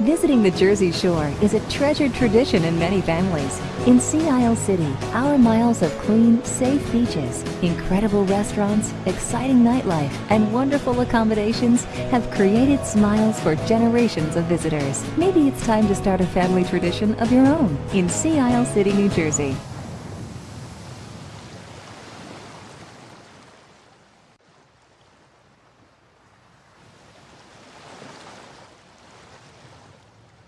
Visiting the Jersey Shore is a treasured tradition in many families. In Sea Isle City, our miles of clean, safe beaches, incredible restaurants, exciting nightlife, and wonderful accommodations have created smiles for generations of visitors. Maybe it's time to start a family tradition of your own in Sea Isle City, New Jersey.